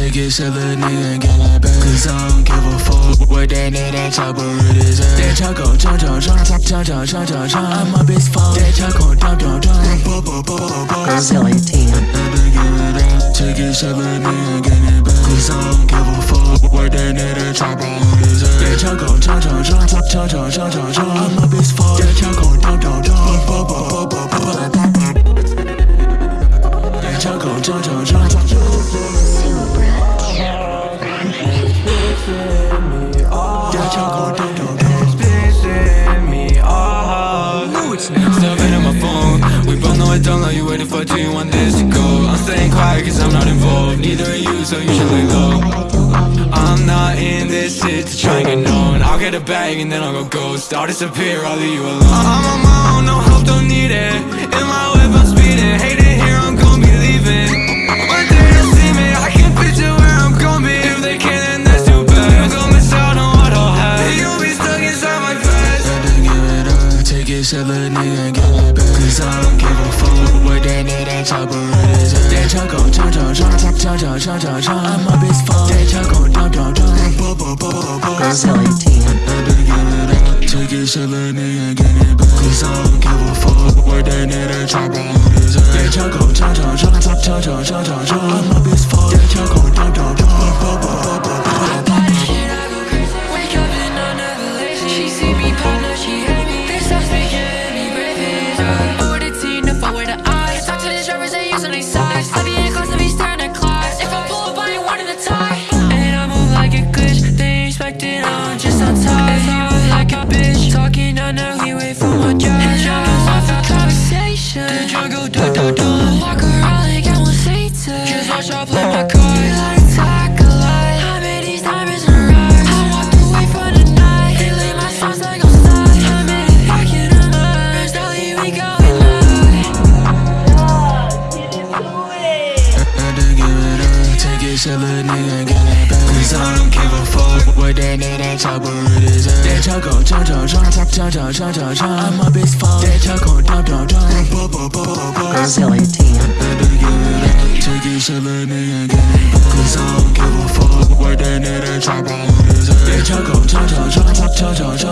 it, sell a nigga and get it back. Cause I don't give a fuck what that nigga chopper it is. That choco, chong chong chong, chong chong chong chong chong. I'm a bitch phone. That choco, dum dum dum. Brazilian team. Take it, sell a nigga and get it back. Cause I don't give a fuck what that nigga chopper it is. That choco, chong chong chong, chong chong chong chong chong. I'm a bitch phone. That choco, dum don't love you. Waiting for two, you want this to go. I'm staying quiet cause I'm not involved. Neither are you, so you should lay low. I'm not in this shit to try and get known. I'll get a bag and then I'll go ghost. I'll disappear, I'll leave you alone. I'm on my own, no help, don't need it. A nigga get it back. Cause I don't give a fuck what that nigga chopper it is. That choco, chong chong chong, chong chong chong chong chong. I'm a bitch phone. That choco, dum dum dum. Brazilian team. Gotta give it up, take it, sell a nigga get it back. Cause I don't give a fuck what that nigga chopper it is. That choco, chong chong chong, chong chong chong chong chong chong. I'm a bitch phone. That choco, using their size. I be in class, I be staring at class. If I pull up, I ain't wanting to tie. And I move like a glitch. They ain't expecting I'm just on top. If you like a bitch, talking on now, he wait for my job. And juggles off the conversation. The juggle, do do do. Walk around like I want Satan. Just watch I play my. Up, sell a nigga get it back. Cause I don't give a fuck what that nigga chopper it is. That choco, chong chong chong, chong chong chong chong chong chong. I'm a bitch phone. That choco, dum dum dum. Brazilian team. Gotta give it up, take it, sell a nigga get it back. Cause I don't give a fuck what that nigga chopper it is. That choco, chong chong chong, chong chong chong chong